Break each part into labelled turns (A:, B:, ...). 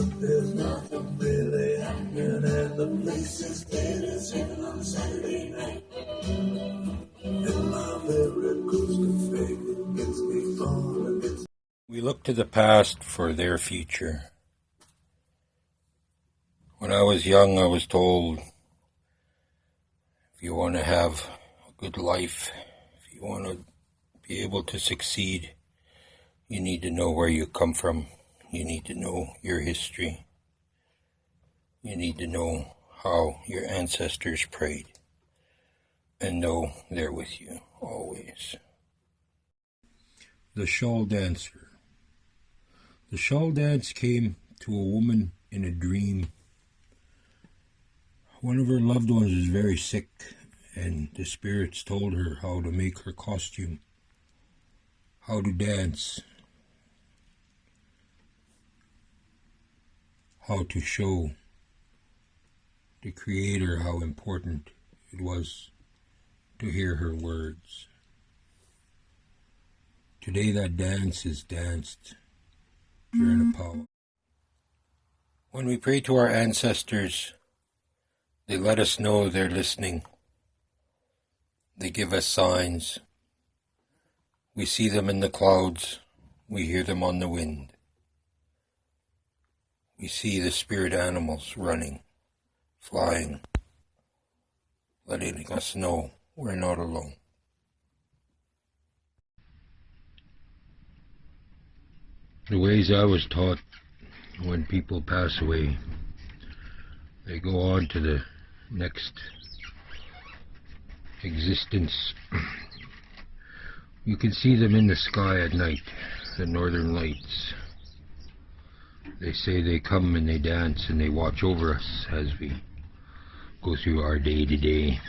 A: nothing really happening, and the place is dead as heaven on Saturday night. And my favorite fake, it gets me falling,
B: We look to the past for their future. When I was young, I was told if you want to have a good life, if you want to be able to succeed, you need to know where you come from. You need to know your history. You need to know how your ancestors prayed and know they're with you always. The Shawl Dancer. The shawl dance came to a woman in a dream. One of her loved ones was very sick, and the spirits told her how to make her costume, how to dance, how to show the Creator how important it was to hear her words. Today, that dance is danced during a mm-hmm. power. When we pray to our ancestors, they let us know they're listening. They give us signs. We see them in the clouds. We hear them on the wind. We see the spirit animals running, flying, letting us know we're not alone. The ways I was taught when people pass away, they go on to the next existence. You can see them in the sky at night, the northern lights. They say they come and they dance and they watch over us as we go through our day to day.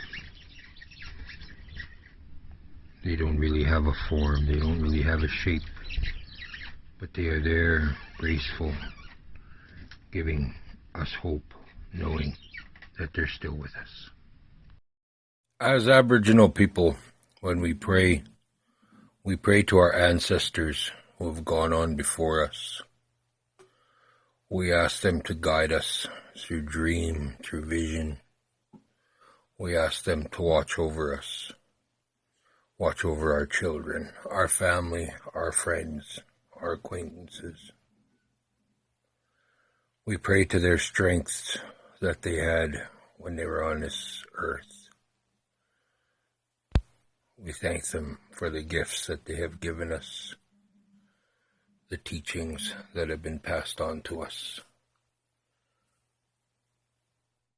B: They don't really have a form, they don't really have a shape, but they are there, graceful, giving us hope, knowing that they're still with us. As Aboriginal people, when we pray, we pray to our ancestors who have gone on before us. We ask them to guide us through dream, through vision. We ask them to watch over us, watch over our children, our family, our friends, our acquaintances. We pray to their strengths that they had when they were on this earth. We thank them for the gifts that they have given us, the teachings that have been passed on to us.